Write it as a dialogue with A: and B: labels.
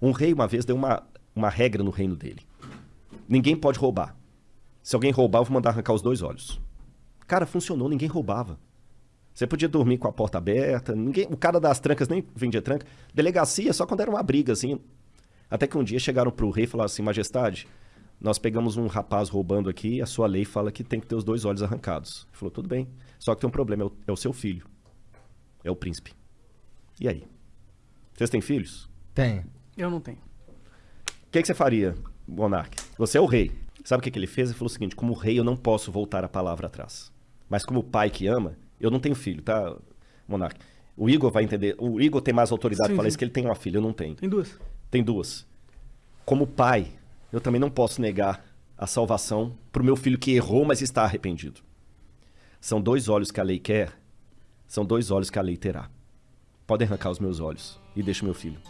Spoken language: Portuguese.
A: Um rei, uma vez, deu uma, uma regra no reino dele. Ninguém pode roubar. Se alguém roubar, eu vou mandar arrancar os dois olhos. Cara, funcionou, ninguém roubava. Você podia dormir com a porta aberta, ninguém, o cara das trancas nem vendia tranca. Delegacia só quando era uma briga, assim. Até que um dia chegaram pro rei e falaram assim, majestade, nós pegamos um rapaz roubando aqui a sua lei fala que tem que ter os dois olhos arrancados. Ele falou, tudo bem, só que tem um problema, é o, é o seu filho. É o príncipe. E aí? Vocês têm filhos?
B: Tem.
C: Eu não tenho.
A: O que, que você faria, monarca? Você é o rei. Sabe o que, que ele fez? Ele falou o seguinte: como rei, eu não posso voltar a palavra atrás. Mas como pai que ama, eu não tenho filho, tá, monarca? O Igor vai entender. O Igor tem mais autoridade para isso que ele tem uma filha, eu não tenho.
C: Tem duas.
A: Tem duas. Como pai, eu também não posso negar a salvação para o meu filho que errou, mas está arrependido. São dois olhos que a lei quer, são dois olhos que a lei terá. Podem arrancar os meus olhos e deixa o meu filho.